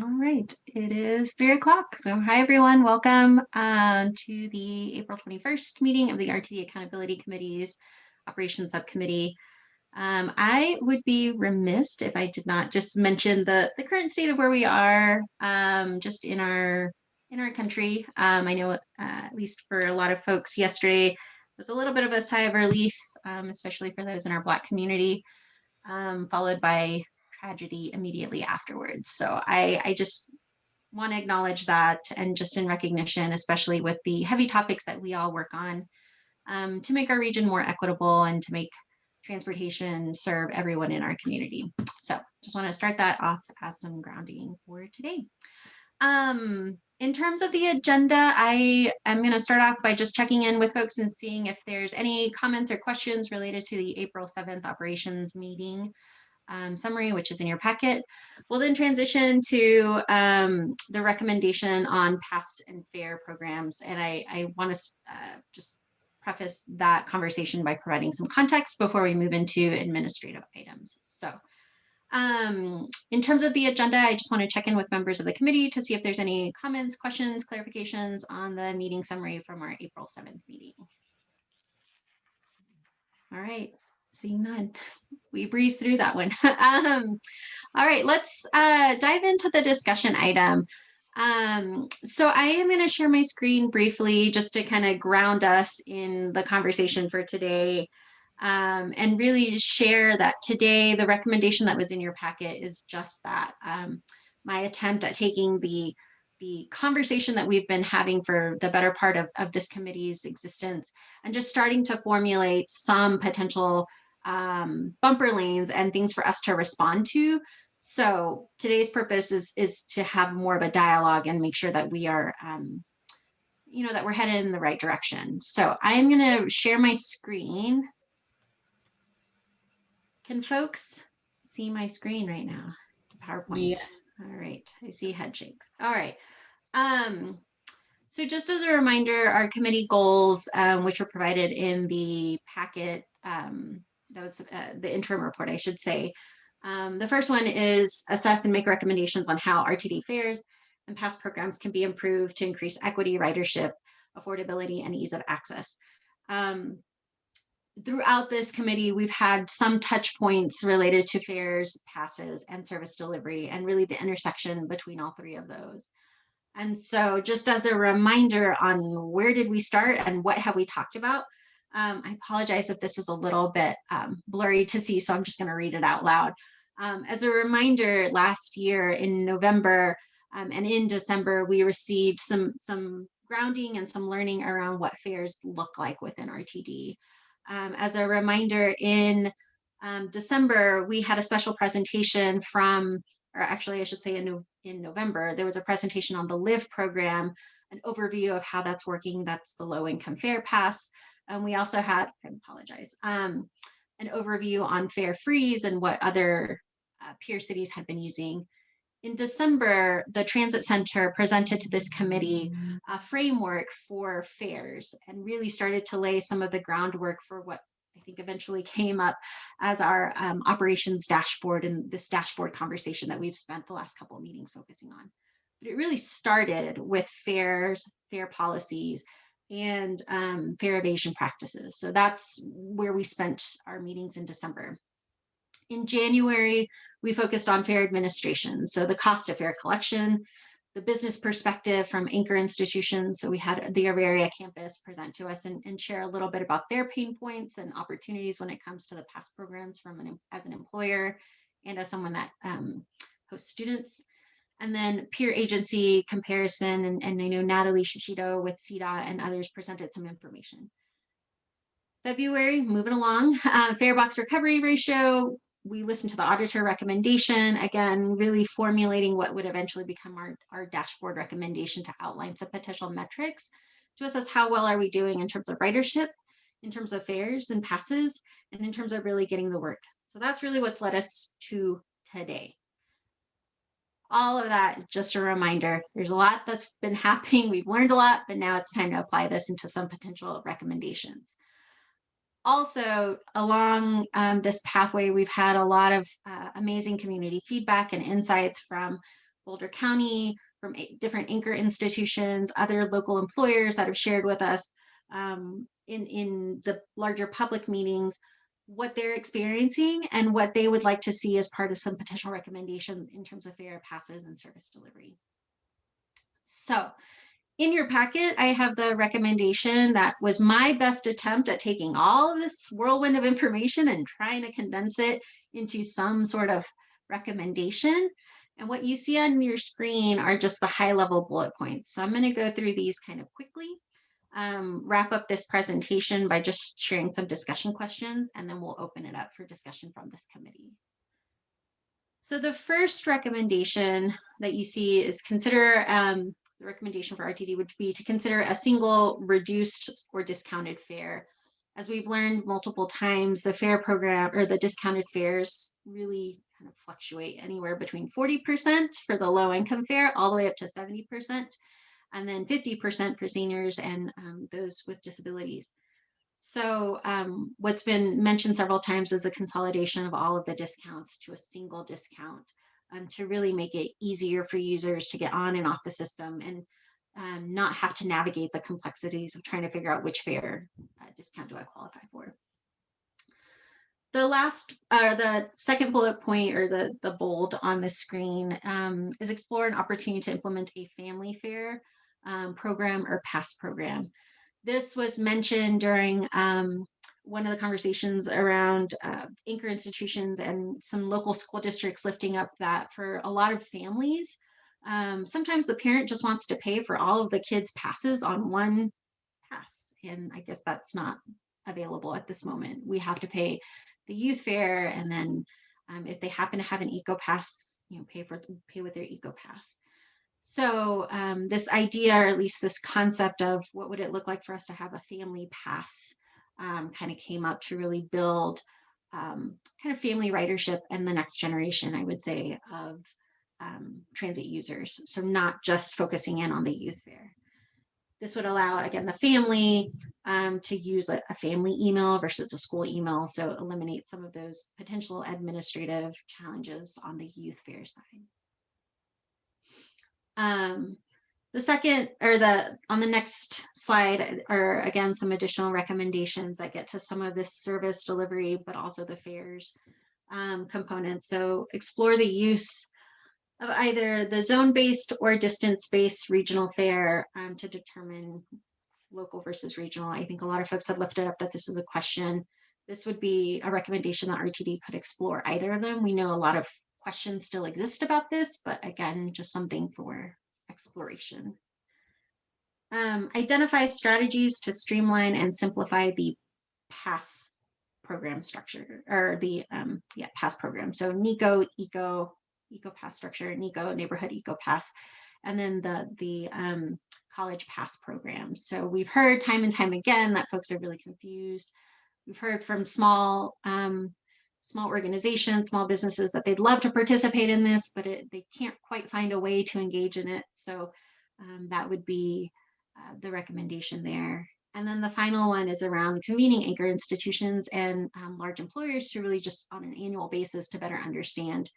All right, it is three o'clock. So hi, everyone. Welcome uh, to the April 21st meeting of the RTD Accountability Committee's Operations Subcommittee. Um, I would be remiss if I did not just mention the, the current state of where we are um, just in our in our country. Um, I know uh, at least for a lot of folks yesterday was a little bit of a sigh of relief, um, especially for those in our Black community, um, followed by tragedy immediately afterwards. So I, I just want to acknowledge that and just in recognition, especially with the heavy topics that we all work on um, to make our region more equitable and to make transportation serve everyone in our community. So just want to start that off as some grounding for today. Um, in terms of the agenda, I am going to start off by just checking in with folks and seeing if there's any comments or questions related to the April 7th operations meeting um, summary, which is in your packet. We'll then transition to um, the recommendation on pass and fare programs. And I, I want to uh, just preface that conversation by providing some context before we move into administrative items. So um, in terms of the agenda, I just want to check in with members of the committee to see if there's any comments, questions, clarifications on the meeting summary from our April 7th meeting. All right, seeing none, we breeze through that one. um, all right, let's uh, dive into the discussion item. Um, so I am going to share my screen briefly just to kind of ground us in the conversation for today um, and really share that today the recommendation that was in your packet is just that. Um, my attempt at taking the the conversation that we've been having for the better part of, of this committee's existence and just starting to formulate some potential um, bumper lanes and things for us to respond to. So today's purpose is, is to have more of a dialogue and make sure that we are, um, you know, that we're headed in the right direction. So I'm going to share my screen. Can folks see my screen right now? PowerPoint. Yeah. All right, I see head shakes. All right. Um, so just as a reminder, our committee goals, um, which were provided in the packet, um, that was uh, the interim report, I should say. Um, the first one is assess and make recommendations on how RTD fares and past programs can be improved to increase equity, ridership, affordability, and ease of access. Um, throughout this committee, we've had some touch points related to fares, passes, and service delivery, and really the intersection between all three of those. And so just as a reminder on where did we start and what have we talked about, um, I apologize if this is a little bit um, blurry to see, so I'm just gonna read it out loud. Um, as a reminder, last year in November um, and in December, we received some, some grounding and some learning around what fares look like within RTD. Um, as a reminder, in um, December, we had a special presentation from, or actually I should say in, in November, there was a presentation on the LIVE program, an overview of how that's working. That's the low income fare pass. And we also had, I apologize, um, an overview on fare freeze and what other uh, peer cities had been using in December, the Transit Center presented to this committee a framework for fares and really started to lay some of the groundwork for what I think eventually came up as our um, operations dashboard and this dashboard conversation that we've spent the last couple of meetings focusing on. But it really started with fares, fare policies, and um, fare evasion practices. So that's where we spent our meetings in December. In January, we focused on fare administration. So the cost of fare collection, the business perspective from anchor institutions. So we had the Auraria campus present to us and, and, share a little bit about their pain points and opportunities when it comes to the past programs from an, as an employer and as someone that um, hosts students. And then peer agency comparison, and, and I know Natalie Shishido with CDOT and others presented some information. February, moving along, uh, fare box recovery ratio, we listened to the auditor recommendation, again, really formulating what would eventually become our, our dashboard recommendation to outline some potential metrics to assess how well are we doing in terms of ridership, in terms of fares and passes, and in terms of really getting the work. So that's really what's led us to today. All of that, just a reminder, there's a lot that's been happening. We've learned a lot, but now it's time to apply this into some potential recommendations. Also along um, this pathway, we've had a lot of uh, amazing community feedback and insights from Boulder County, from different anchor institutions, other local employers that have shared with us um, in, in the larger public meetings what they're experiencing and what they would like to see as part of some potential recommendation in terms of fare passes and service delivery. So in your packet, I have the recommendation that was my best attempt at taking all of this whirlwind of information and trying to condense it into some sort of recommendation. And what you see on your screen are just the high level bullet points. So I'm going to go through these kind of quickly um, wrap up this presentation by just sharing some discussion questions, and then we'll open it up for discussion from this committee. So the first recommendation that you see is consider, um, the recommendation for RTD would be to consider a single reduced or discounted fare. As we've learned multiple times, the fare program or the discounted fares really kind of fluctuate anywhere between 40% for the low income fare all the way up to 70% and then 50% for seniors and um, those with disabilities. So um, what's been mentioned several times is a consolidation of all of the discounts to a single discount um, to really make it easier for users to get on and off the system and um, not have to navigate the complexities of trying to figure out which fare uh, discount do I qualify for. The last, uh, the second bullet point or the, the bold on the screen um, is explore an opportunity to implement a family fare um, program or pass program. This was mentioned during um, one of the conversations around uh, anchor institutions and some local school districts lifting up that for a lot of families, um, sometimes the parent just wants to pay for all of the kids' passes on one pass. And I guess that's not available at this moment. We have to pay the youth fare and then um, if they happen to have an eco pass, you know, pay for pay with their eco pass. So um, this idea, or at least this concept of what would it look like for us to have a family pass um, kind of came up to really build um, kind of family ridership and the next generation, I would say, of um, transit users. So not just focusing in on the youth fare. This would allow, again, the family um, to use a, a family email versus a school email. So eliminate some of those potential administrative challenges on the youth fare side. Um, the second or the on the next slide are again some additional recommendations that get to some of this service delivery, but also the fares um, components. So explore the use of either the zone-based or distance-based regional fare um, to determine local versus regional. I think a lot of folks have lifted up that this is a question. This would be a recommendation that RTD could explore either of them. We know a lot of questions still exist about this, but again, just something for exploration. Um, identify strategies to streamline and simplify the pass program structure or the um, yeah pass program. So NECO, ECO, ECO pass structure, NECO neighborhood ECO pass, and then the the um, college pass program. So we've heard time and time again that folks are really confused. We've heard from small um, small organizations, small businesses that they'd love to participate in this, but it, they can't quite find a way to engage in it. So um, that would be uh, the recommendation there. And then the final one is around convening anchor institutions and um, large employers to really just on an annual basis to better understand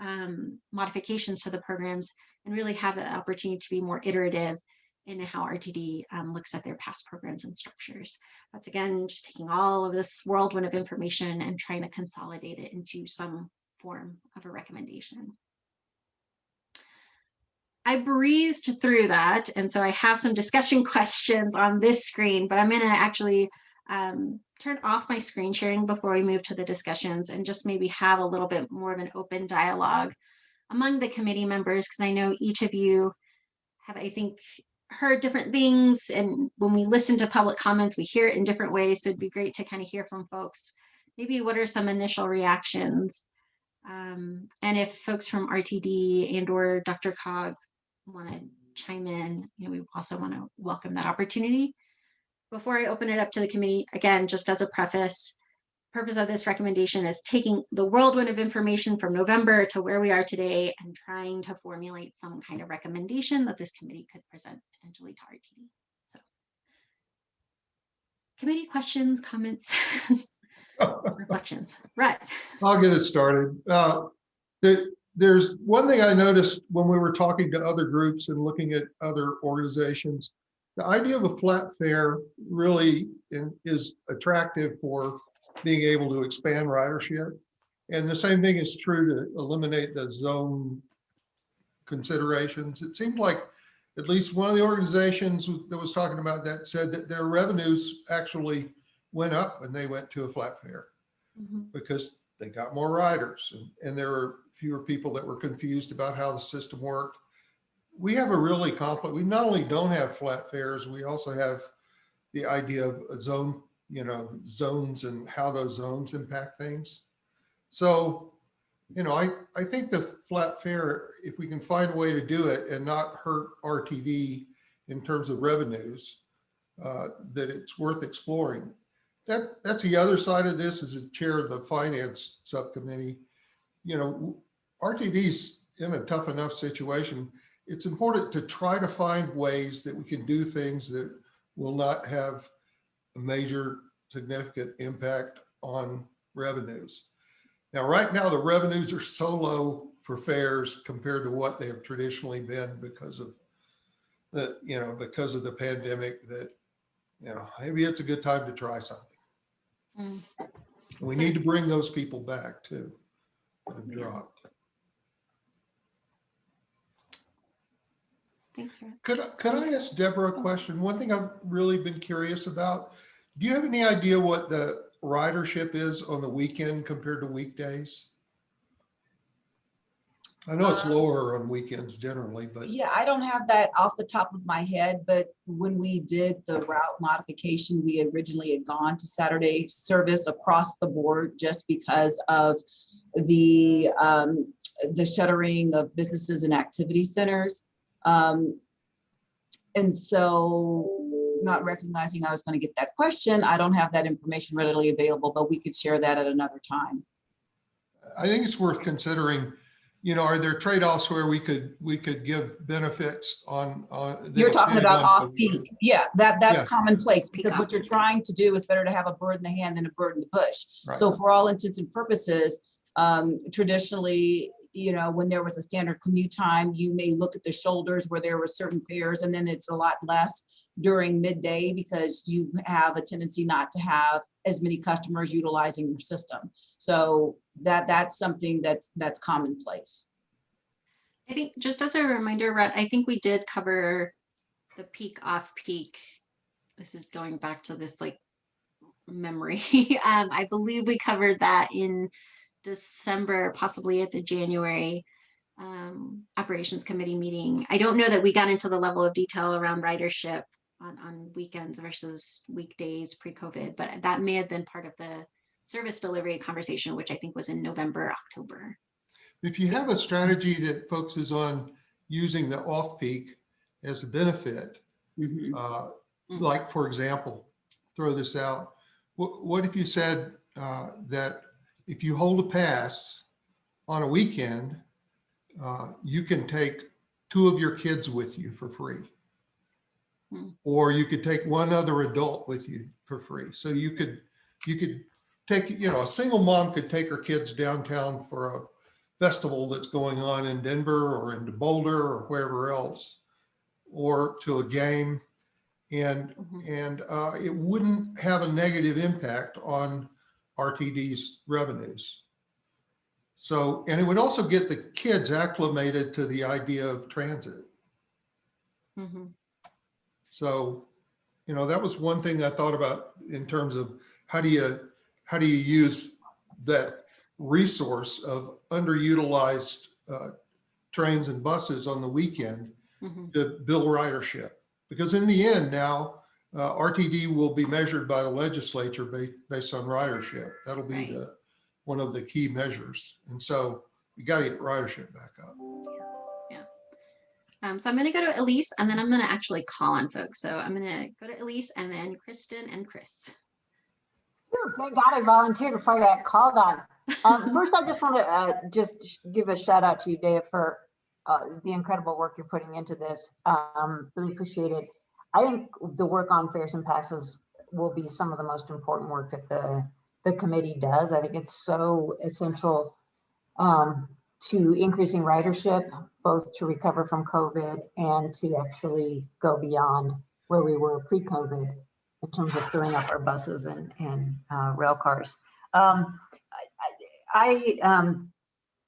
um, modifications to the programs and really have an opportunity to be more iterative in how RTD um, looks at their past programs and structures. That's again, just taking all of this whirlwind of information and trying to consolidate it into some form of a recommendation. I breezed through that, and so I have some discussion questions on this screen, but I'm gonna actually um, turn off my screen sharing before we move to the discussions and just maybe have a little bit more of an open dialogue among the committee members, because I know each of you have, I think, heard different things and when we listen to public comments we hear it in different ways. So it'd be great to kind of hear from folks maybe what are some initial reactions? Um, and if folks from RTD and or DRCOG want to chime in you know we also want to welcome that opportunity. Before I open it up to the committee again just as a preface purpose of this recommendation is taking the whirlwind of information from November to where we are today and trying to formulate some kind of recommendation that this committee could present potentially to RTD. So. committee questions, comments, reflections? Right. I'll get it started. Uh, there- there's one thing I noticed when we were talking to other groups and looking at other organizations. The idea of a flat fare really is attractive for being able to expand ridership. And the same thing is true to eliminate the zone considerations. It seemed like at least one of the organizations that was talking about that said that their revenues actually went up when they went to a flat fare Mhm. because they got more riders and, and there were fewer people that were confused about how the system worked. We have a really complex, we not only don't have flat fares, we also have the idea of a zone, you know, zones and how those zones impact things. So, you know, I, I think the flat fare, if we can find a way to do it and not hurt RTD in terms of revenues, uh, that it's worth exploring. That, that's the other side of this as a chair of the finance subcommittee. You know, RTD's in a tough enough situation. It's important to try to find ways that we can do things that will not have a major significant impact on revenues. Now, right now, the revenues are so low for fares compared to what they have traditionally been because of the, you know, because of the pandemic that, you know, maybe it's a good time to try something. Mm. We need to bring those people back too. that have dropped. Thanks, Fred. Could, could I ask Deborah a question? One thing I've really been curious about, do you have any idea what the ridership is on the weekend compared to weekdays? I know it's Uh, lower on weekends generally, but Yeah, I don't have that off the top of my head, but when we did the route modification, we originally had gone to Saturday service across the board just because of the, um, the shuttering of businesses and activity centers. Um, and so not recognizing I was going to get that question, I don't have that information readily available, but we could share that at another time. I think it's worth considering, you know, are there trade-offs where we could, we could give benefits on, on? You're talking about off peak. Yeah, that, that's commonplace because what you're trying to do is better to have a bird in the hand than a bird in the bush. Right. So for all intents and purposes, um, traditionally, you know, when there was a standard commute time, you may look at the shoulders where there were certain fares and then it's a lot less during midday because you have a tendency not to have as many customers utilizing your system. So that, that's something that's, that's commonplace. I think just as a reminder, Rhett, I think we did cover the peak off peak. This is going back to this like memory. Um, I believe we covered that in December, possibly at the January um, operations committee meeting. I don't know that we got into the level of detail around ridership on, on weekends versus weekdays pre-COVID, but that may have been part of the service delivery conversation, which I think was in November, October. If you have a strategy that focuses on using the off-peak as a benefit, Mhm. uh, Mm. like, for example, throw this out. What, what if you said uh, that if you hold a pass on a weekend, uh, you can take two of your kids with you for free? Hmm. Or you could take one other adult with you for free. So you could, you could take, you know, a single mom could take her kids downtown for a festival that's going on in Denver or into Boulder or wherever else, or to a game. And, Mhm. and uh, it wouldn't have a negative impact on RTD's revenues. So, and it would also get the kids acclimated to the idea of transit. Mhm. So, you know, that was one thing I thought about in terms of how do you, how do you use that resource of underutilized uh, trains and buses on the weekend Mhm. to build ridership? Because in the end now, uh, RTD will be measured by the legislature ba- based on ridership. That'll be Right. the, one of the key measures. And so we got to get ridership back up. Um, so I'm gonna go to Elise and then I'm gonna actually call on folks. So I'm gonna go to Elise and then Kristen and Chris. Thank God I volunteered before I got called on. Um, first, I just want to uh, just give a shout out to you, Dave, for uh, the incredible work you're putting into this. Um, really appreciate it. I think the work on fares and passes will be some of the most important work that the, the committee does. I think it's so essential um, to increasing ridership, both to recover from COVID and to actually go beyond where we were pre-COVID in terms of filling up our buses and, and uh, rail cars. Um, I, I um,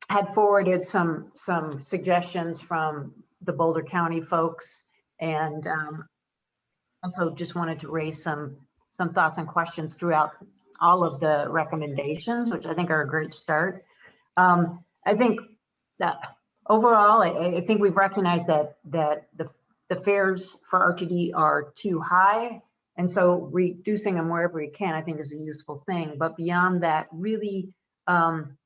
had forwarded some, some suggestions from the Boulder County folks and um, also just wanted to raise some, some thoughts and questions throughout all of the recommendations, which I think are a great start. Um, I think that overall, I, I think we've recognized that, that the, the fares for RTD are too high. And so reducing them wherever we can, I think is a useful thing. But beyond that, really um,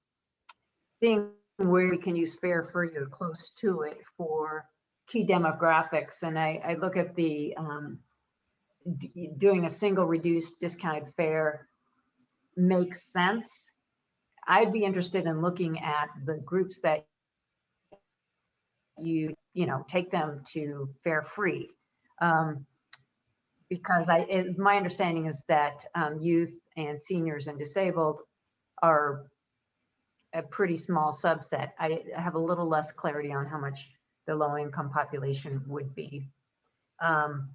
seeing where we can use fare free or close to it for key demographics. And I, I look at the um, doing a single reduced discounted fare makes sense. I'd be interested in looking at the groups that you, you know, take them to fare free. Um, because I, it, my understanding is that um, youth and seniors and disabled are a pretty small subset. I have a little less clarity on how much the low income population would be. Um,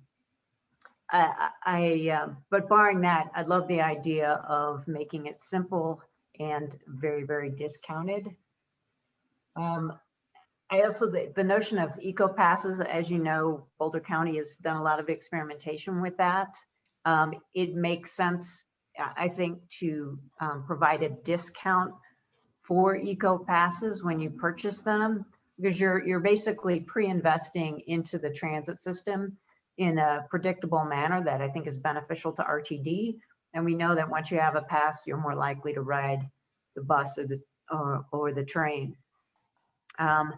I, I, uh, but barring that, I love the idea of making it simple and very, very discounted. Um, I also, the, the notion of eco passes, as you know, Boulder County has done a lot of experimentation with that. Um, it makes sense, I think, to um, provide a discount for eco passes when you purchase them because you're you're basically pre-investing into the transit system in a predictable manner that I think is beneficial to RTD. And we know that once you have a pass, you're more likely to ride the bus or the or, or the train. Um,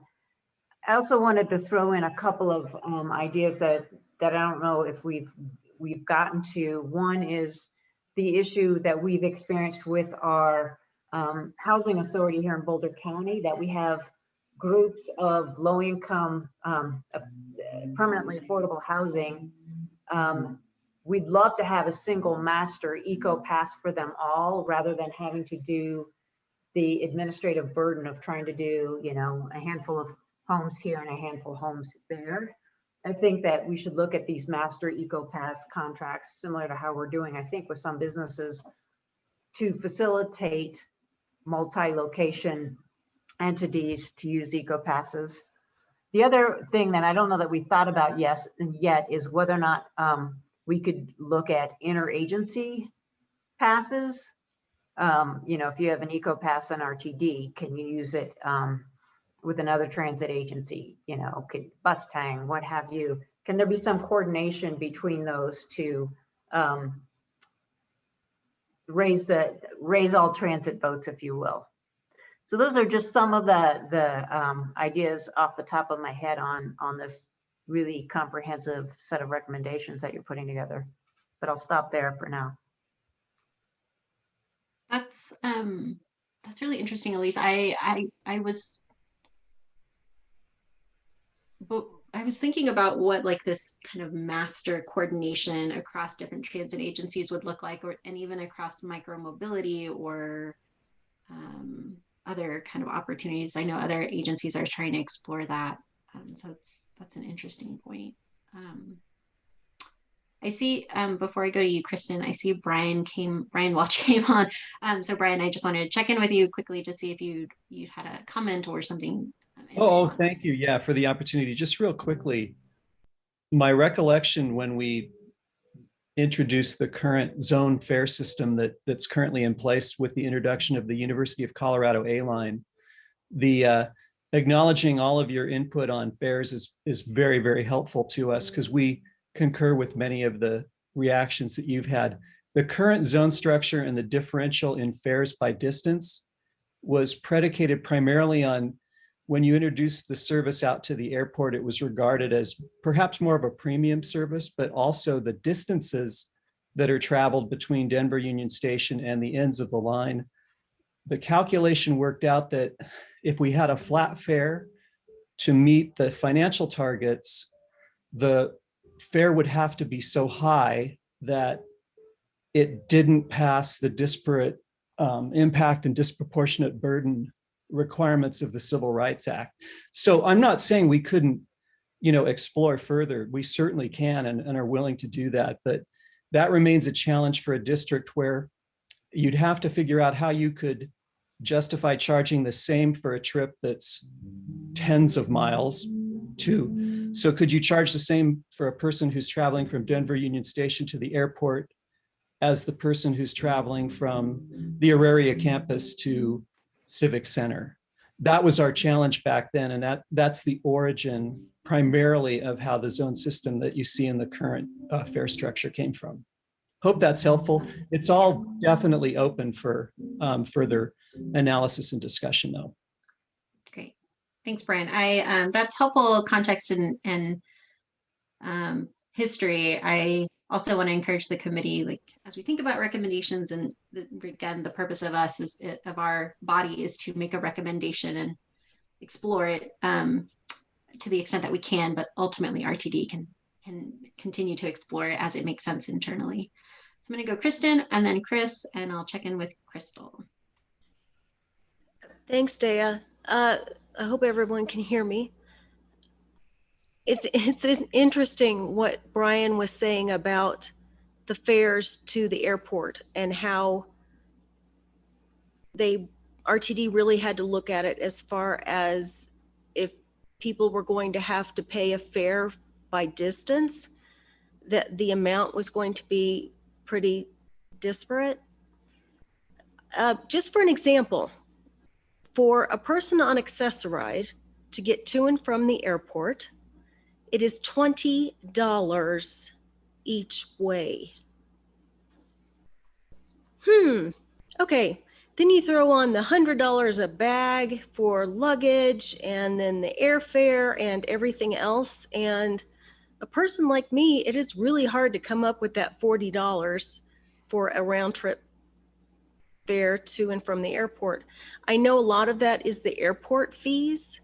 I also wanted to throw in a couple of um, ideas that that I don't know if we've we've gotten to. One is the issue that we've experienced with our um, housing authority here in Boulder County that we have groups of low income, um, uh, permanently affordable housing. Um, we'd love to have a single master eco pass for them all rather than having to do the administrative burden of trying to do, you know, a handful of homes here and a handful of homes there. I think that we should look at these master eco pass contracts similar to how we're doing, I think, with some businesses to facilitate multi-location entities to use eco passes. The other thing that I don't know that we thought about yes yet is whether or not um, we could look at interagency passes. Um, you know, if you have an eco pass on RTD, can you use it um, with another transit agency? You know, could Bustang, what have you? Can there be some coordination between those to um, raise the raise all transit votes, if you will? So those are just some of the, the um, ideas off the top of my head on, on this really comprehensive set of recommendations that you're putting together. But I'll stop there for now. That's um that's really interesting, Elise. I I I was but I was thinking about what like this kind of master coordination across different transit agencies would look like or and even across micromobility or um, other kind of opportunities. I know other agencies are trying to explore that. Um, so it's that's an interesting point. Um, I see, um, before I go to you, Kristen, I see Brian came, Brian Welch came on. Um, so Brian, I just wanted to check in with you quickly to see if you you had a comment or something. um, in Oh, thank you. Yeah, for the opportunity. Just real quickly, my recollection when we introduced the current zone fare system that that's currently in place with the introduction of the University of Colorado A-Line, the uh, acknowledging all of your input on fares is is very, very helpful to us because we concur with many of the reactions that you've had. The current zone structure and the differential in fares by distance was predicated primarily on when you introduced the service out to the airport, it was regarded as perhaps more of a premium service, but also the distances that are traveled between Denver Union Station and the ends of the line. The calculation worked out that if we had a flat fare to meet the financial targets, the fare would have to be so high that it didn't pass the disparate um, impact and disproportionate burden requirements of the Civil Rights Act. So I'm not saying we couldn't, you know, explore further. We certainly can and, and are willing to do that. But that remains a challenge for a district where you'd have to figure out how you could justify charging the same for a trip that's tens of miles too. So could you charge the same for a person who's traveling from Denver Union Station to the airport as the person who's traveling from the Auraria campus to Civic Center? That was our challenge back then, and that that's the origin primarily of how the zone system that you see in the current uh, fare structure came from. Hope that's helpful. It's all definitely open for um, further analysis and discussion though. Great. Thanks, Brian. I, um, that's helpful context and, and um, history. I also want to encourage the committee, like, as we think about recommendations and the, again, the purpose of us is, of our body is to make a recommendation and explore it um, to the extent that we can, but ultimately RTD can, can continue to explore it as it makes sense internally. So I'm going to go Kristen and then Chris, and I'll check in with Crystal. Thanks, Dea. Uh, I hope everyone can hear me. It's it's interesting what Brian was saying about the fares to the airport and how they RTD really had to look at it as far as if people were going to have to pay a fare by distance, that the amount was going to be pretty disparate. Uh, just for an example, for a person on Access-a-Ride to get to and from the airport, it is $20 each way. Hmm, okay. Then you throw on the $100 a bag for luggage and then the airfare and everything else. And a person like me, it is really hard to come up with that $40 for a round trip fare to and from the airport. I know a lot of that is the airport fees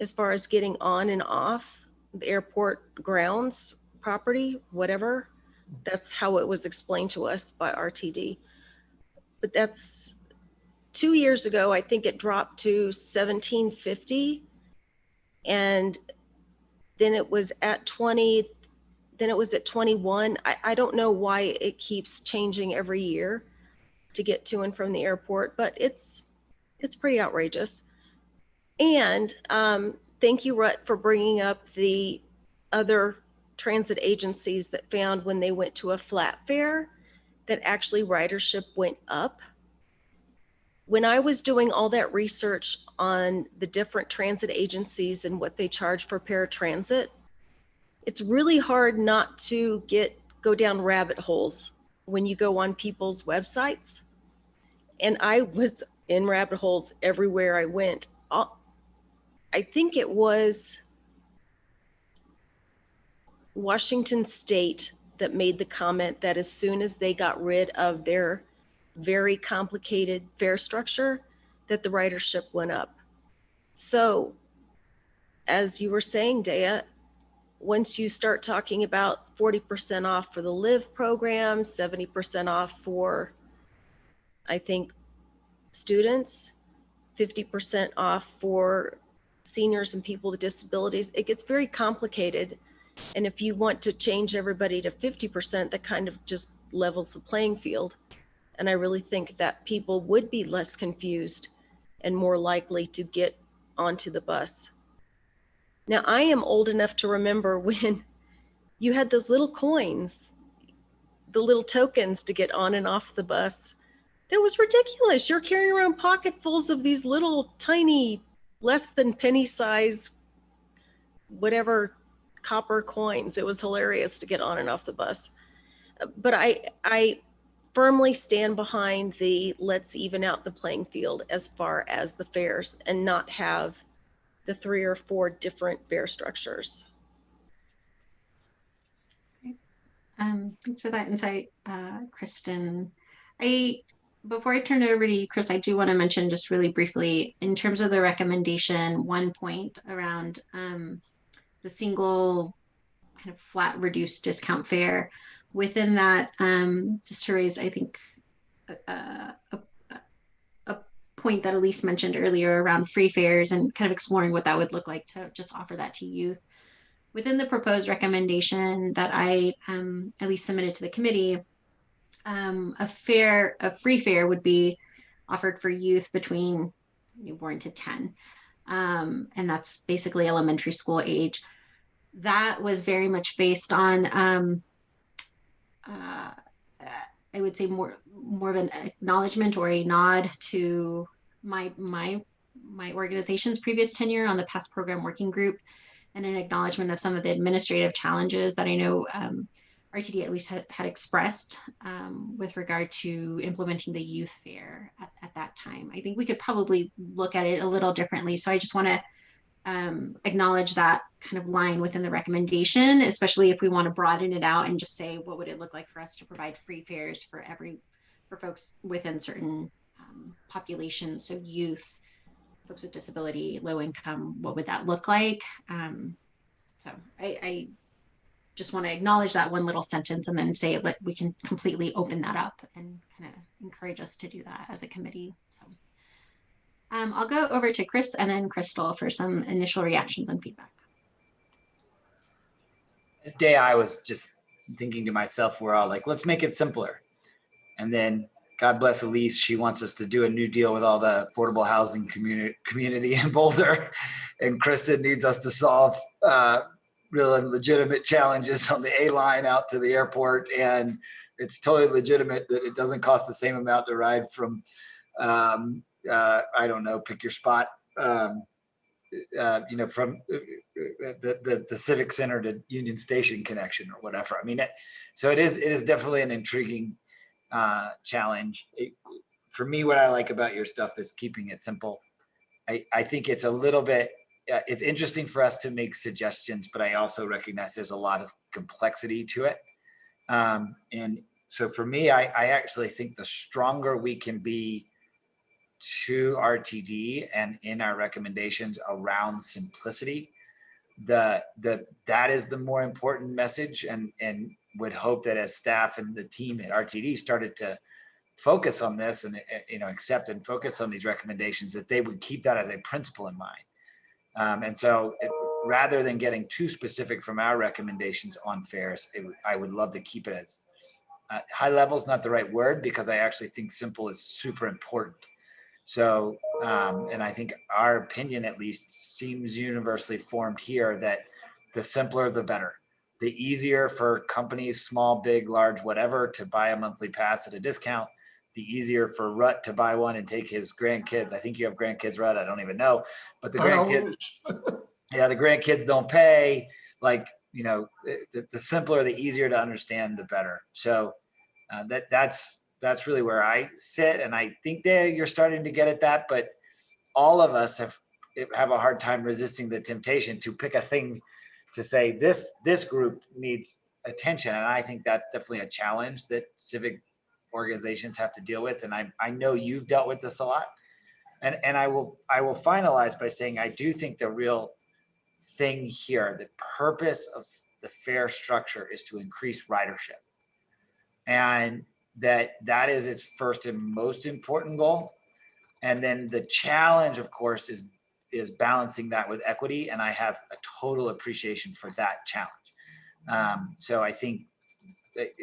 as far as getting on and off the airport grounds, property, whatever. That's how it was explained to us by RTD. But that's two years ago, I think it dropped to 1750 and then it was at 20, then it was at 21. I, I don't know why it keeps changing every year to get to and from the airport, but it's it's pretty outrageous. And um, thank you, Rut, for bringing up the other transit agencies that found when they went to a flat fare that actually ridership went up. When I was doing all that research on the different transit agencies and what they charge for paratransit, it's really hard not to get go down rabbit holes when you go on people's websites. And I was in rabbit holes everywhere I went. I think it was Washington State that made the comment that as soon as they got rid of their very complicated fare structure, that the ridership went up. So as you were saying, Dea, once you start talking about 40% off for the LIVE program, 70% off for, I think, students, 50% off for seniors and people with disabilities, it gets very complicated. And if you want to change everybody to 50%, that kind of just levels the playing field. And I really think that people would be less confused and more likely to get onto the bus. Now, I am old enough to remember when you had those little coins, the little tokens to get on and off the bus. That was ridiculous. You're carrying around pocketfuls of these little tiny, less than penny size, whatever copper coins. It was hilarious to get on and off the bus. But I, I firmly stand behind the let's even out the playing field as far as the fares and not have the three or four different fare structures. Um, thanks for that insight, uh, Kristen. I before I turn it over to you, Chris, I do want to mention just really briefly in terms of the recommendation, one point around um, the single kind of flat reduced discount fare. Within that, um, just to raise, I think, a, a, point that Elise mentioned earlier around free fares and kind of exploring what that would look like to just offer that to youth. Within the proposed recommendation that I um, at least submitted to the committee, um, a fair, a free fare would be offered for youth between newborn to 10. Um, and that's basically elementary school age. That was very much based on, um, uh, I would say more more of an acknowledgement or a nod to my my my organization's previous tenure on the past program working group, and an acknowledgement of some of the administrative challenges that I know um, RTD at least had, had expressed um, with regard to implementing the youth fare at, at that time. I think we could probably look at it a little differently. So I just want to um, acknowledge that kind of line within the recommendation, especially if we want to broaden it out and just say, what would it look like for us to provide free fares for every, for folks within certain um, populations, so youth, folks with disability, low income, what would that look like? Um, so I, I just want to acknowledge that one little sentence and then say that we can completely open that up and kind of encourage us to do that as a committee. So um, I'll go over to Chris and then Crystal for some initial reactions and feedback. day I was just thinking to myself, we're all like, let's make it simpler. And then God bless Elise, she wants us to do a new deal with all the affordable housing community community in Boulder. And Kristen needs us to solve uh, real and legitimate challenges on the A line out to the airport. And it's totally legitimate that it doesn't cost the same amount to ride from, um, uh, I don't know, pick your spot. Um, uh, you know, from uh, the, the, the civic center to Union Station connection or whatever. I mean, it, so it is, it is definitely an intriguing uh, challenge. It, for me, what I like about your stuff is keeping it simple. I, I think it's a little bit, uh, it's interesting for us to make suggestions, but I also recognize there's a lot of complexity to it. Um, and so for me, I, I actually think the stronger we can be to RTD and in our recommendations around simplicity, the the that is the more important message and and would hope that as staff and the team at RTD started to focus on this and uh, you know accept and focus on these recommendations that they would keep that as a principle in mind. Um, and so it, rather than getting too specific from our recommendations on fares, it, I would love to keep it as uh, high level is not the right word because I actually think simple is super important. So, um, and I think our opinion at least seems universally formed here that the simpler, the better. The easier for companies, small, big, large, whatever, to buy a monthly pass at a discount, the easier for Rut to buy one and take his grandkids. I think you have grandkids, Rut, I don't even know, but the grandkids, yeah, the grandkids don't pay. Like, you know, the, the simpler, the easier to understand, the better. So uh, that that's that's really where I sit, and I think that you're starting to get at that. But all of us have have a hard time resisting the temptation to pick a thing to say this this group needs attention, and I think that's definitely a challenge that civic organizations have to deal with. And I I know you've dealt with this a lot, and and I will I will finalize by saying I do think the real thing here, the purpose of the fare structure is to increase ridership. And that that is its first and most important goal. And then the challenge, of course, is is balancing that with equity. And I have a total appreciation for that challenge. Um, so I think it,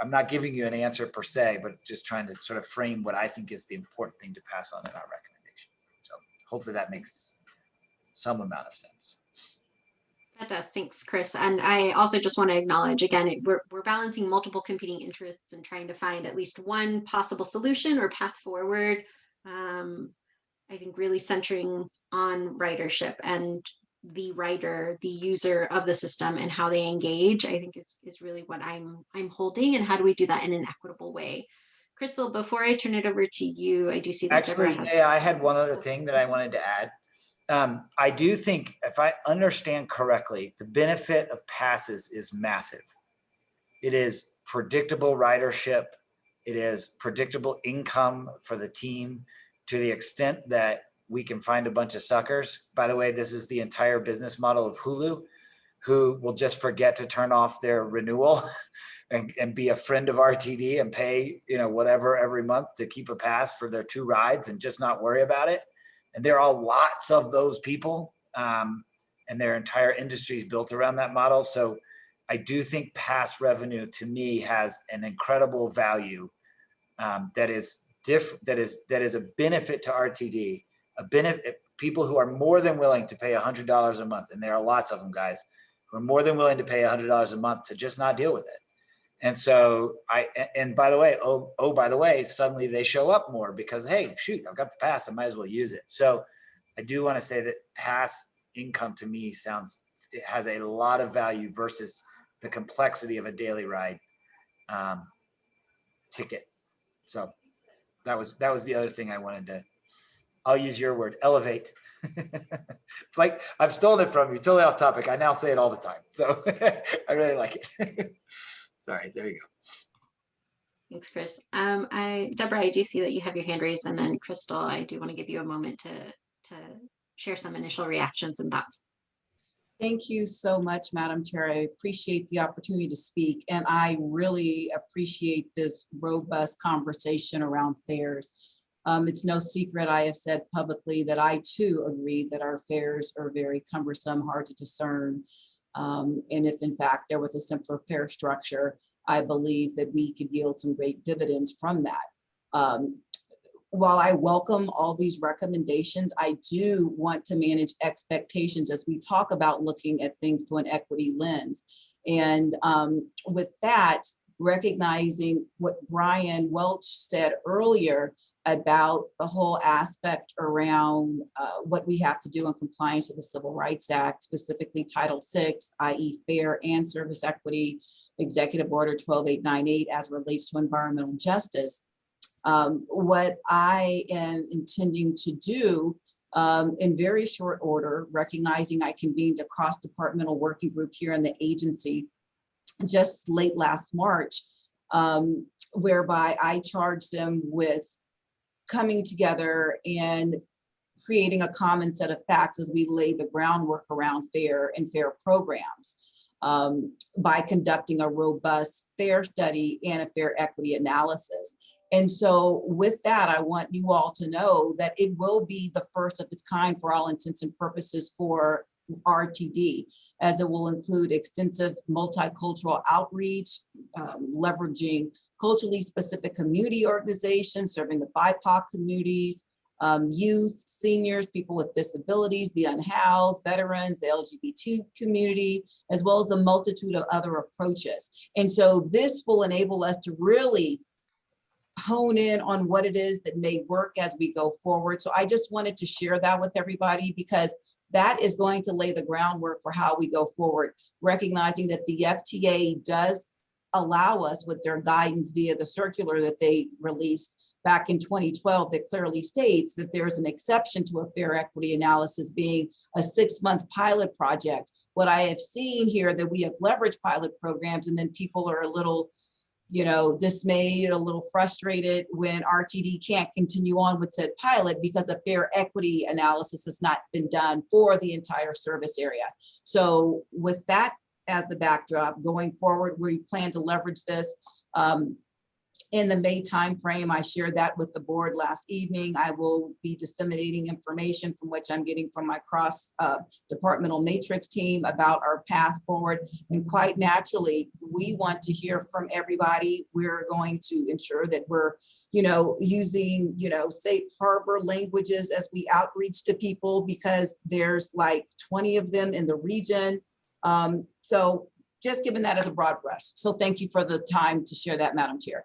I'm not giving you an answer per se, but just trying to sort of frame what I think is the important thing to pass on in our recommendation. So hopefully that makes some amount of sense. That does. Thanks, Chris. And I also just want to acknowledge again, it- we're, we're balancing multiple competing interests and trying to find at least one possible solution or path forward. Um, I think really centering on ridership and the rider, the user of the system and how they engage, I think is, is really what I'm, I'm holding and how do we do that in an equitable way? Crystal, before I turn it over to you, I do see that Deborah Actually, has. yeah, I had one other thing that I wanted to add. Um, I do think if I understand correctly, the benefit of passes is massive. It is predictable ridership. It is predictable income for the team to the extent that we can find a bunch of suckers. By the way, this is the entire business model of Hulu. who will just forget to turn off their renewal and, and be a friend of RTD and pay, you know, whatever every month to keep a pass for their two rides and just not worry about it. And there are lots of those people um, and their entire industry is built around that model. So I do think pass revenue to me has an incredible value um, that is diff that is that is a benefit to RTD, a benefit people who are more than willing to pay a hundred dollars a month, and there are lots of them, guys, who are more than willing to pay a hundred dollars a month to just not deal with it. And so I, and by the way, oh oh by the way, suddenly they show up more because hey, shoot, I've got the pass, I might as well use it. So I do want to say that pass income to me sounds it has a lot of value versus the complexity of a daily ride um, ticket. So that was that was the other thing I wanted to. I'll use your word, elevate. like I've stolen it from you, totally off topic. I now say it all the time, so I really like it. Sorry, there you go. Thanks, Chris. Um, I, Deborah, I do see that you have your hand raised and then Crystal, I do want to give you a moment to, to share some initial reactions and thoughts. Thank you so much, Madam Chair. I appreciate the opportunity to speak, and I really appreciate this robust conversation around fares. Um, it's no secret, I have said publicly that I too agree that our fares are very cumbersome, hard to discern. Um, and if in fact there was a simpler fare structure, I believe that we could yield some great dividends from that. Um, while I welcome all these recommendations, I do want to manage expectations as we talk about looking at things through an equity lens. And um, with that, recognizing what Brian Welch said earlier about the whole aspect around uh, what we have to do in compliance with the Civil Rights Act, specifically Title VI, i.e. fare and service equity, Executive Order 12898 as relates to environmental justice um, what I am intending to do um, in very short order, recognizing I convened a cross-departmental working group here in the agency just late last March, um, whereby I charged them with coming together and creating a common set of facts as we lay the groundwork around fare and fare programs um, by conducting a robust fare study and a fare equity analysis. And so with that, I want you all to know that it will be the first of its kind for all intents and purposes for RTD, as it will include extensive multicultural outreach, um, leveraging culturally specific community organizations, serving the BIPOC communities, um, youth, seniors, people with disabilities, the unhoused, veterans, the LGBT community, as well as a multitude of other approaches. And so this will enable us to really hone in on what it is that may work as we go forward. So I just wanted to share that with everybody because that is going to lay the groundwork for how we go forward, recognizing that the FTA does allow us with their guidance via the circular that they released back in 2012 that clearly states that there's an exception to a fare equity analysis being a six month pilot project. What I have seen here that we have leveraged pilot programs and then people are a little you know, dismayed, a little frustrated when RTD can't continue on with said pilot because a fare equity analysis has not been done for the entire service area. So with that as the backdrop, going forward, we plan to leverage this. Um, in the May timeframe. I shared that with the board last evening. I will be disseminating information from which I'm getting from my cross uh, departmental matrix team about our path forward. And quite naturally, we want to hear from everybody. We're going to ensure that we're, you know, using, you know, safe harbor languages as we outreach to people because there's like 20 of them in the region. Um, so just given that as a broad brush. So thank you for the time to share that, Madam Chair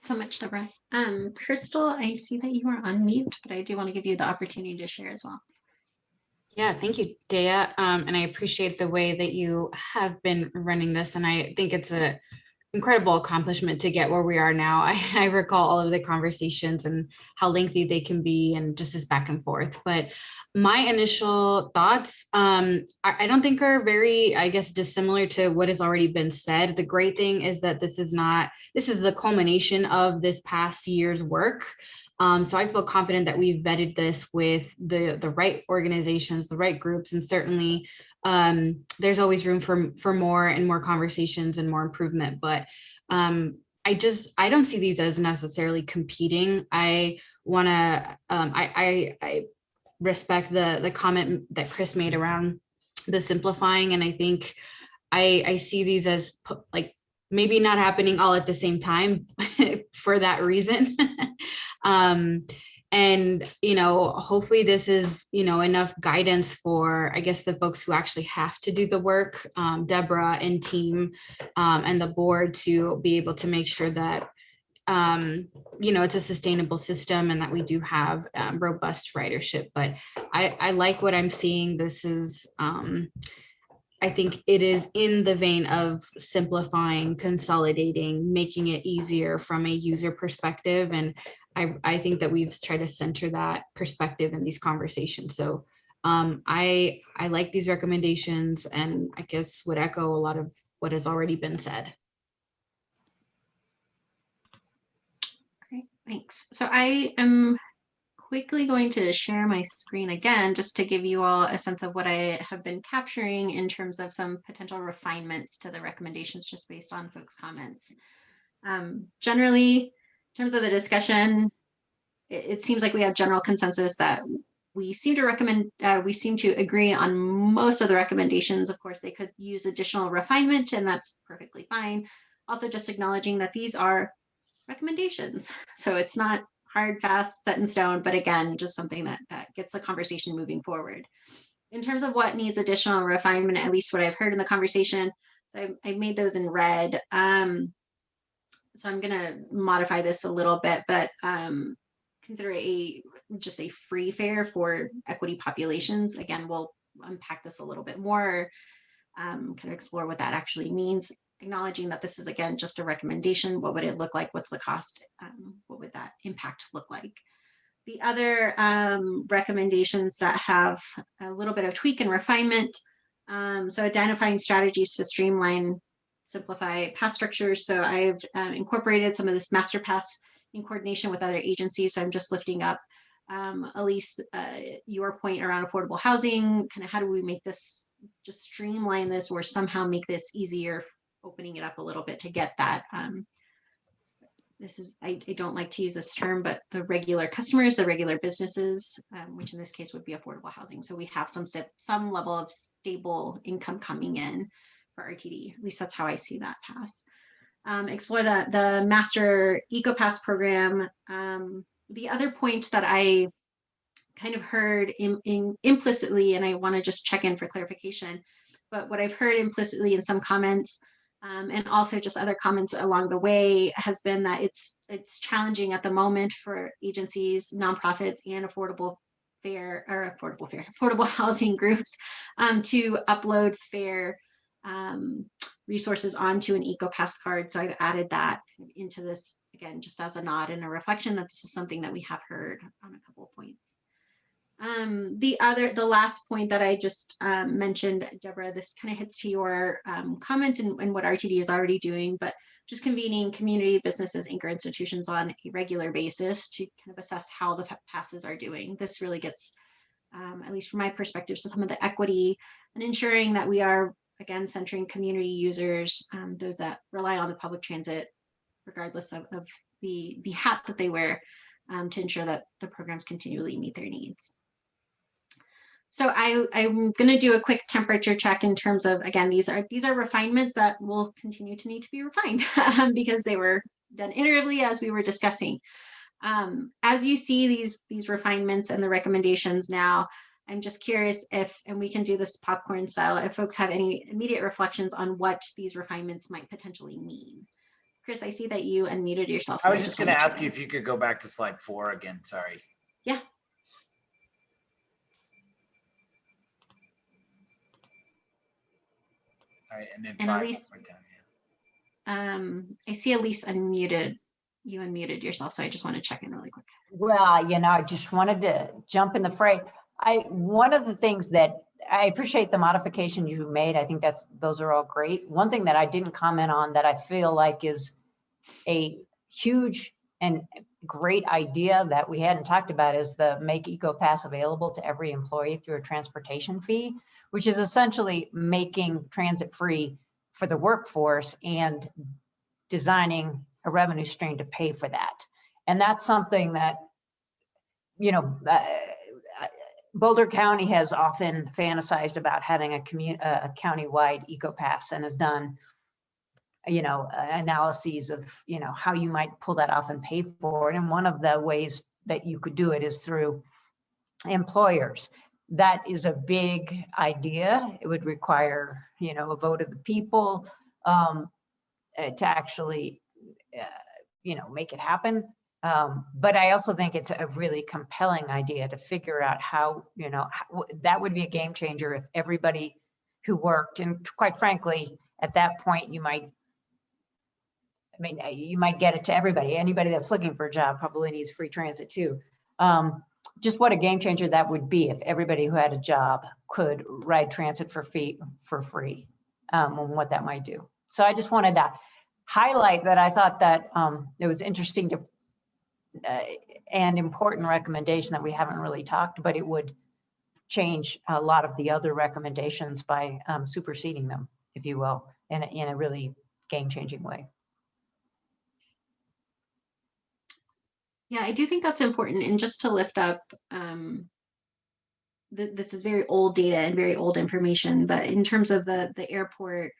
so much, Deborah. Um, Crystal, I see that you are on mute, but I do want to give you the opportunity to share as well. Yeah, thank you, Dea. Um, and I appreciate the way that you have been running this. And I think it's a incredible accomplishment to get where we are now. I, I recall all of the conversations and how lengthy they can be and just this back and forth. But my initial thoughts, um, I, I don't think are very, I guess, dissimilar to what has already been said. The great thing is that this is not, this is the culmination of this past year's work. Um, so I feel confident that we've vetted this with the the right organizations, the right groups, and certainly um, there's always room for for more and more conversations and more improvement. But um, I just I don't see these as necessarily competing. I want to um, I, I I respect the the comment that Chris made around the simplifying, and I think I I see these as like maybe not happening all at the same time for that reason. um, and you know, hopefully this is you know enough guidance for I guess the folks who actually have to do the work, um, Deborah and team, um, and the board to be able to make sure that um, you know it's a sustainable system and that we do have um, robust ridership. But I, I like what I'm seeing. This is um, I think it is in the vein of simplifying, consolidating, making it easier from a user perspective. And I, I think that we've tried to center that perspective in these conversations. So um, I, I like these recommendations and I guess would echo a lot of what has already been said. Great, thanks. So I am quickly going to share my screen again, just to give you all a sense of what I have been capturing in terms of some potential refinements to the recommendations, just based on folks' comments. Um, generally, in terms of the discussion, it, it seems like we have general consensus that we seem to recommend, uh, we seem to agree on most of the recommendations. Of course, they could use additional refinement, and that's perfectly fine. Also, just acknowledging that these are recommendations, so it's not hard, fast, set in stone, but again, just something that, that gets the conversation moving forward. In terms of what needs additional refinement, at least what I've heard in the conversation, so I, I made those in red. Um, so I'm gonna modify this a little bit, but um, consider a just a free fare for equity populations. Again, we'll unpack this a little bit more, um, kind of explore what that actually means acknowledging that this is again just a recommendation. What would it look like? What's the cost? Um, what would that impact look like? The other um, recommendations that have a little bit of tweak and refinement. Um, so identifying strategies to streamline, simplify pass structures. So I've um, incorporated some of this master pass in coordination with other agencies. So I'm just lifting up um, Elise, uh, your point around affordable housing, kind of how do we make this, just streamline this or somehow make this easier opening it up a little bit to get that. Um, this is, I, I, don't like to use this term, but the regular customers, the regular businesses, um, which in this case would be affordable housing. So we have some step, some level of stable income coming in for RTD. At least that's how I see that pass. Um, explore the, the master EcoPass program. Um, the other point that I kind of heard in, in implicitly, and I want to just check in for clarification, but what I've heard implicitly in some comments um, and also just other comments along the way has been that it's it's challenging at the moment for agencies, nonprofits, and affordable fair or affordable fair affordable housing groups um, to upload fare um, resources onto an EcoPass card. So I've added that into this again, just as a nod and a reflection that this is something that we have heard on a couple of points. Um, the other, the last point that I just um, mentioned, Deborah, this kind of hits to your um, comment and, what RTD is already doing, but just convening community businesses, anchor institutions on a regular basis to kind of assess how the passes are doing. This really gets, um, at least from my perspective, to some of the equity and ensuring that we are, again, centering community users, um, those that rely on the public transit, regardless of, of the, the hat that they wear, um, to ensure that the programs continually meet their needs. So I, I'm going to do a quick temperature check in terms of, again, these are these are refinements that will continue to need to be refined um, because they were done iteratively as we were discussing. Um, as you see these, these refinements and the recommendations now, I'm just curious if, and we can do this popcorn style, if folks have any immediate reflections on what these refinements might potentially mean. Chris, I see that you unmuted yourself. So I was just going to ask you if you could go back to slide four again. Sorry. Yeah. All right, and then And five Elise- right down here. Um, I see Elise unmuted. You unmuted yourself, so I just want to check in really quick. Well, you know, I just wanted to jump in the fray. I, one of the things that I appreciate the modification you made. I think that's, those are all great. One thing that I didn't comment on that I feel like is a huge and great idea that we hadn't talked about is the make EcoPass available to every employee through a transportation fee, which is essentially making transit free for the workforce and designing a revenue stream to pay for that. And that's something that, you know, uh, Boulder County has often fantasized about having a commu, a county-wide EcoPass and has done, you know, analyses of, you know, how you might pull that off and pay for it. And one of the ways that you could do it is through employers. That is a big idea. It would require, you know, a vote of the people um, uh, to actually, uh, you know, make it happen. Um, but I also think it's a really compelling idea to figure out how, you know, how, that would be a game changer if everybody who worked, and quite frankly, at that point, you might, I mean, uh, you might get it to everybody. Anybody that's looking for a job probably needs free transit too. Um, just what a game changer that would be if everybody who had a job could ride transit for fee for free, um, and what that might do. So I just wanted to highlight that I thought that um, it was interesting to uh, and important recommendation that we haven't really talked, but it would change a lot of the other recommendations by um, superseding them, if you will, in a, in a really game-changing way. Yeah, I do think that's important. And just to lift up, um, th- this is very old data and very old information, but in terms of the, the airport,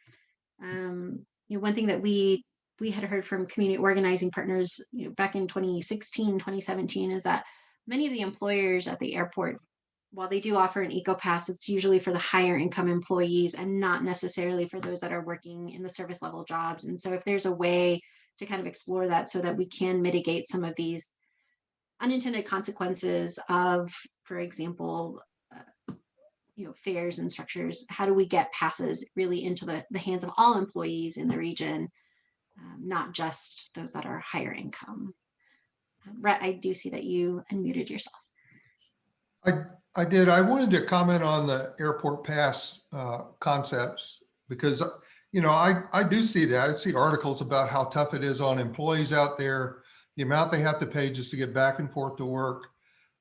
um, you know, one thing that we, we had heard from community organizing partners, you know, back in 2016, 2017, is that many of the employers at the airport, while they do offer an eco pass, it's usually for the higher income employees and not necessarily for those that are working in the service level jobs. And so if there's a way to kind of explore that so that we can mitigate some of these unintended consequences of, for example, uh, you know, fares and structures. How do we get passes really into the, the hands of all employees in the region, um, not just those that are higher income? Uh, Rhett, I do see that you unmuted yourself. I, I did. I wanted to comment on the airport pass uh, concepts because, you know, I, I do see that. I see articles about how tough it is on employees out there, the amount they have to pay just to get back and forth to work.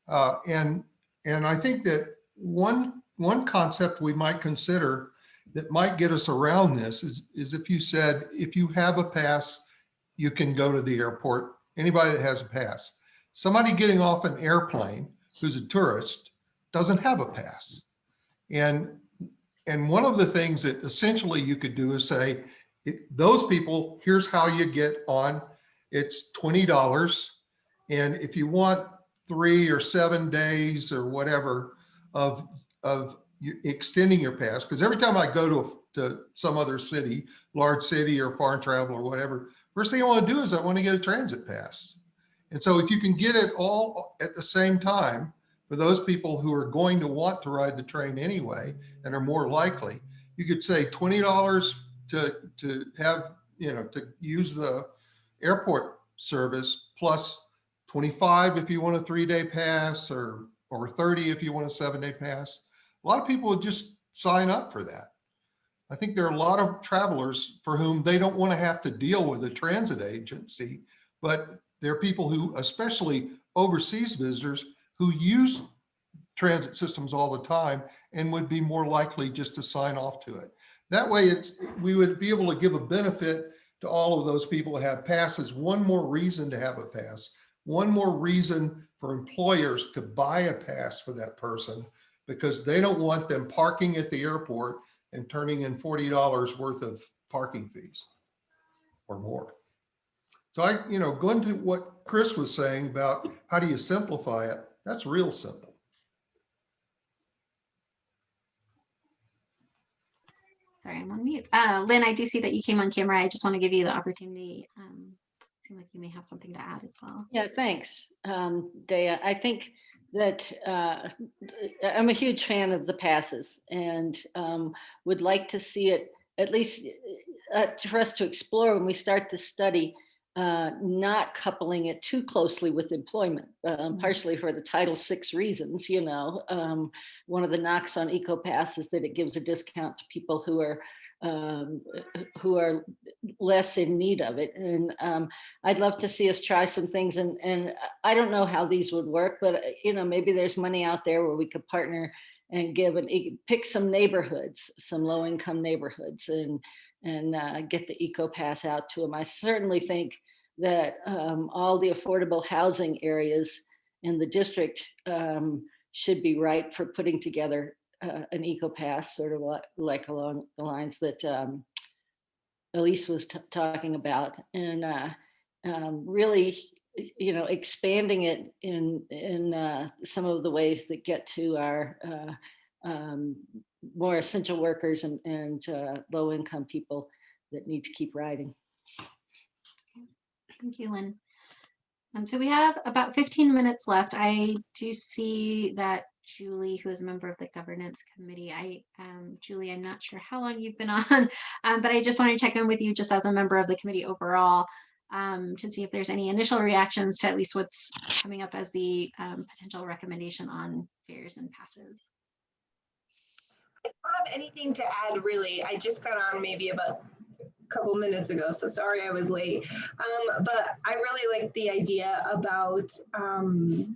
Uh, and, and I think that one, one concept we might consider that might get us around this is, is if you said, if you have a pass, you can go to the airport, anybody that has a pass. Somebody getting off an airplane who's a tourist doesn't have a pass. And, and one of the things that essentially you could do is say, it, those people, here's how you get on. It's $20. And if you want three or seven days or whatever of, of extending your pass, because every time I go to, to some other city, large city or foreign travel or whatever, first thing I want to do is I want to get a transit pass. And so if you can get it all at the same time for those people who are going to want to ride the train anyway and are more likely, you could say $20 to, to have, you know, to use the airport service plus 25 if you want a three day pass or, or 30 if you want a seven day pass. A lot of people would just sign up for that. I think there are a lot of travelers for whom they don't want to have to deal with a transit agency, but there are people who, especially overseas visitors, who use transit systems all the time and would be more likely just to sign off to it. That way it's, we would be able to give a benefit to all of those people who have passes, one more reason to have a pass, one more reason for employers to buy a pass for that person because they don't want them parking at the airport and turning in $40 worth of parking fees or more. So I, you know, going to what Chris was saying about how do you simplify it, that's real simple. Sorry, I'm on mute. Uh, Lynn, I do see that you came on camera. I just want to give you the opportunity. Um, seem like you may have something to add as well. Yeah, thanks, um, Dea. I think that uh, I'm a huge fan of the passes and um, would like to see it at least uh, for us to explore when we start the study, uh, not coupling it too closely with employment, um, partially for the Title VI reasons, you know. Um, one of the knocks on EcoPass is that it gives a discount to people who are um, who are less in need of it. And um, I'd love to see us try some things and, and I don't know how these would work, but uh, you know, maybe there's money out there where we could partner and give an, e- pick some neighborhoods, some low income neighborhoods and, and uh, get the Eco Pass out to them. I certainly think that um, all the affordable housing areas in the district um, should be right for putting together uh, an Eco Pass, sort of like along the lines that um, Elise was talking about, and uh, um, really, you know, expanding it in in uh, some of the ways that get to our uh, um, more essential workers and and uh, low income people that need to keep riding. Thank you, Lynn. Um, so we have about 15 minutes left. I do see that Julie, who is a member of the governance committee, I, um, Julie, I'm not sure how long you've been on, um, but I just want to check in with you just as a member of the committee overall um, to see if there's any initial reactions to at least what's coming up as the um, potential recommendation on fares and passes. I don't have anything to add really. I just got on maybe about couple minutes ago, so sorry I was late. Um, but I really like the idea about um,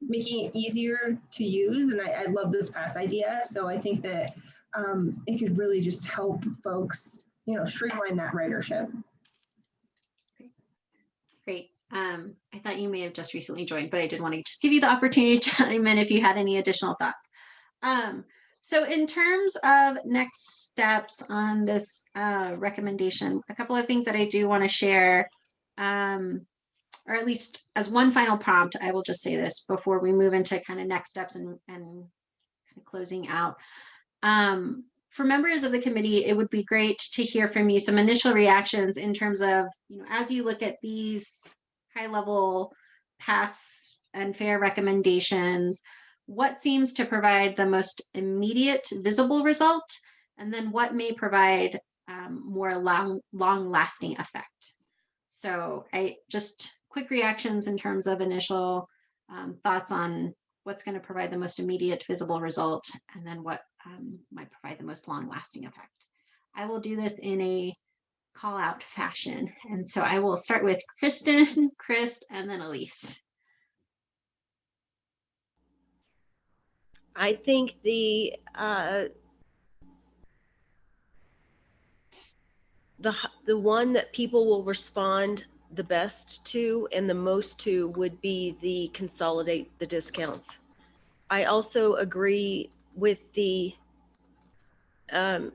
making it easier to use, and I, I love this pass idea. So I think that um, it could really just help folks, you know, streamline that ridership. Great. Um, I thought you may have just recently joined, but I did want to just give you the opportunity to chime in if you had any additional thoughts. Um, so in terms of next steps on this uh, recommendation, a couple of things that I do want to share, um, or at least as one final prompt, I will just say this before we move into kind of next steps and, and kind of closing out. Um, for members of the committee, it would be great to hear from you some initial reactions in terms of, you know, as you look at these high level pass and fare recommendations, what seems to provide the most immediate visible result? And then what may provide um, more long, long lasting effect? So I just quick reactions in terms of initial um, thoughts on what's going to provide the most immediate visible result and then what um, might provide the most long lasting effect. I will do this in a call out fashion. And so I will start with Kristen, Chris, and then Elise. I think the uh, the the one that people will respond the best to and the most to would be the consolidate the discounts. I also agree with the um,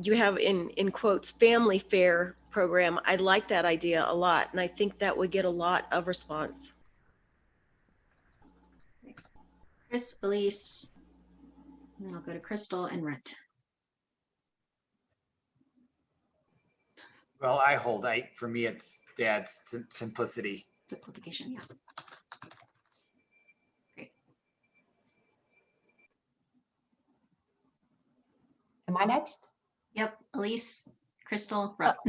you have in in quotes family fare program. I like that idea a lot, and I think that would get a lot of response. Chris, Elise, and then I'll go to Crystal and Rhett. Well, I hold, I, for me, it's dad's sim- simplicity. Simplification, yeah. Great. Am I next? Yep, Elise, Crystal, Rut.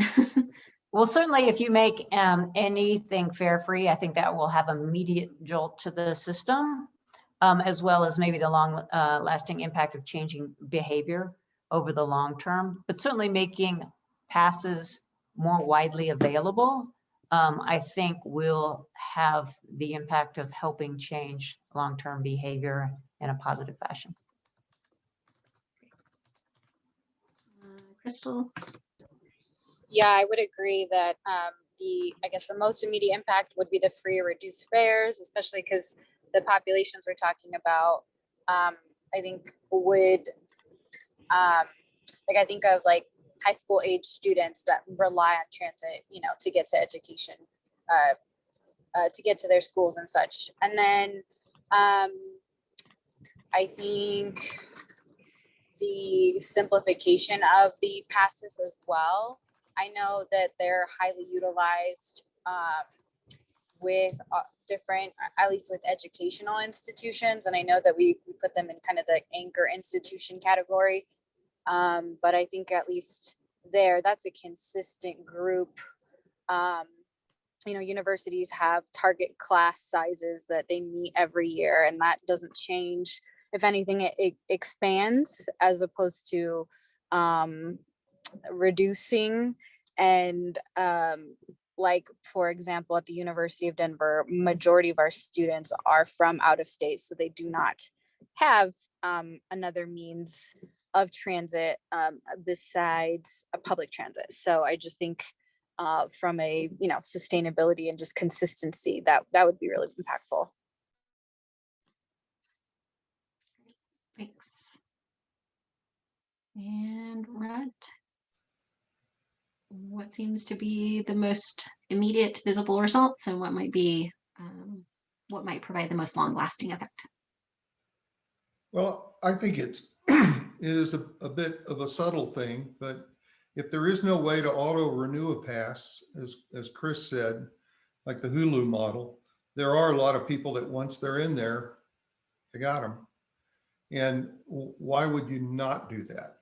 Well, certainly if you make um, anything fare free, I think that will have immediate jolt to the system, um, as well as maybe the long uh, lasting impact of changing behavior over the long term. But certainly making passes more widely available, um, I think will have the impact of helping change long-term behavior in a positive fashion. Uh, Crystal, Yeah, I would agree that um, the, I guess the most immediate impact would be the free or reduced fares, especially because the populations we're talking about, um, I think would, um, like I think of like high school age students that rely on transit, you know, to get to education, uh, uh, to get to their schools and such. And then um, I think the simplification of the passes as well. I know that they're highly utilized um, with uh, different, uh, at least with educational institutions. And I know that we, we put them in kind of the anchor institution category. Um, but I think at least there, that's a consistent group. Um, you know, universities have target class sizes that they meet every year, and that doesn't change. If anything, it, it expands as opposed to um, reducing and um, like for example at the university of denver majority of our students are from out of state so they do not have um, another means of transit um, besides a public transit so i just think uh, from a you know sustainability and just consistency that that would be really impactful Thanks. And Rhett? What seems to be the most immediate visible results and what might be, um, what might provide the most long lasting effect? Well, I think it's, it is a, a bit of a subtle thing, but if there is no way to auto renew a pass, as, as Chris said, like the Hulu model, there are a lot of people that once they're in there, they got them. And why would you not do that?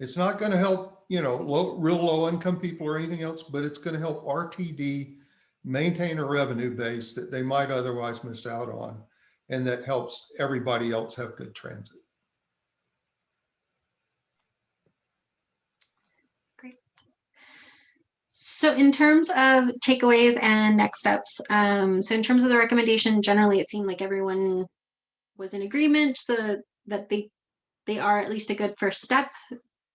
It's not going to help, you know, low, real low income people or anything else, but it's going to help RTD maintain a revenue base that they might otherwise miss out on. And that helps everybody else have good transit. Great. So in terms of takeaways and next steps, um, so in terms of the recommendation, generally it seemed like everyone was in agreement the, that they they are at least a good first step.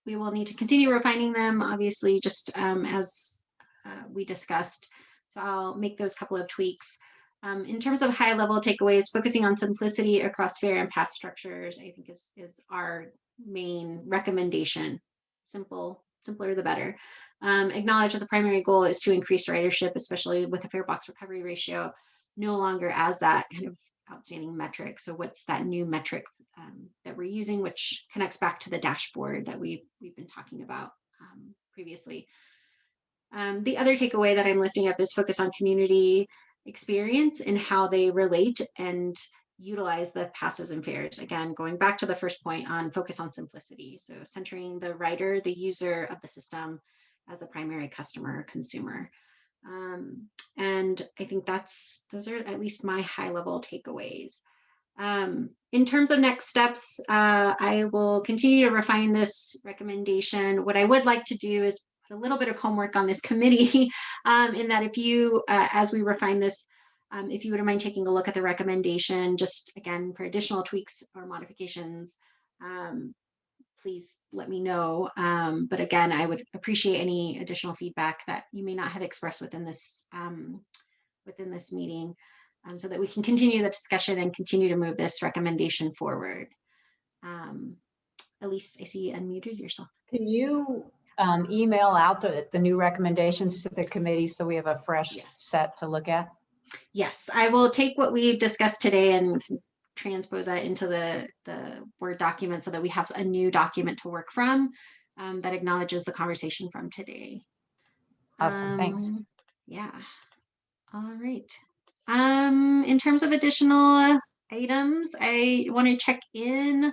We will need to continue refining them, obviously, just um, as uh, we discussed. So I'll make those couple of tweaks. Um, in terms of high level takeaways, focusing on simplicity across fare and pass structures, I think is, is our main recommendation. Simple, simpler the better. Um, acknowledge that the primary goal is to increase ridership, especially with a fare box recovery ratio, no longer as that kind of outstanding metric. So what's that new metric um, that we're using, which connects back to the dashboard that we've, we've been talking about um, previously. Um, the other takeaway that I'm lifting up is focus on community experience and how they relate and utilize the passes and fares. Again, going back to the first point on focus on simplicity. So centering the rider, the user of the system as the primary customer or consumer. Um, and I think that's, those are at least my high level takeaways. Um, in terms of next steps, uh, I will continue to refine this recommendation. What I would like to do is put a little bit of homework on this committee um, in that if you, uh, as we refine this, um, if you wouldn't mind taking a look at the recommendation, just again, for additional tweaks or modifications, um, please let me know. Um, but again, I would appreciate any additional feedback that you may not have expressed within this um, within this meeting um, so that we can continue the discussion and continue to move this recommendation forward. Um, Elise, I see you unmuted yourself. Can you um, email out the, the new recommendations to the committee so we have a fresh Yes. set to look at? Yes, I will take what we've discussed today and transpose that into the, the Word document so that we have a new document to work from um, that acknowledges the conversation from today. Awesome, thanks. Um, Yeah. All right. Um, in terms of additional items, I want to check in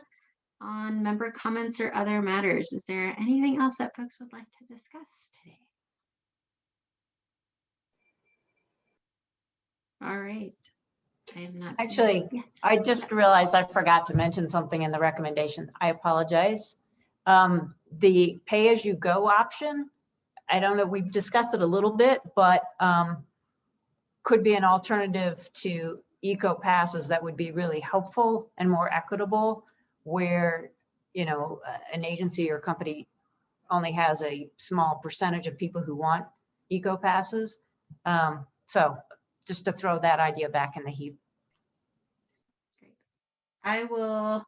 on member comments or other matters. Is there anything else that folks would like to discuss today? All right. I have not. seen- Actually, Yes. I just realized I forgot to mention something in the recommendation. I apologize. Um, the pay-as-you-go option, I don't know, we've discussed it a little bit, but um, could be an alternative to eco passes that would be really helpful and more equitable where, you know, an agency or company only has a small percentage of people who want eco passes. Um, So just to throw that idea back in the heap. I will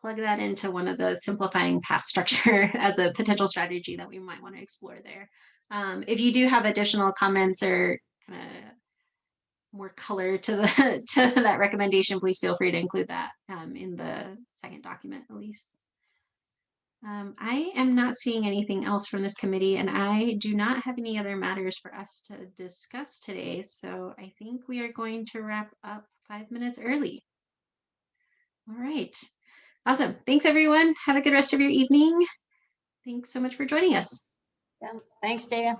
plug that into one of the simplifying path structure as a potential strategy that we might want to explore there. Um, if you do have additional comments or kind of more color to the to that recommendation, please feel free to include that um, in the second document, Elise. Um, I am not seeing anything else from this committee and I do not have any other matters for us to discuss today. So I think we are going to wrap up five minutes early. All right. Awesome. Thanks, everyone. Have a good rest of your evening. Thanks so much for joining us. Thanks, Dana.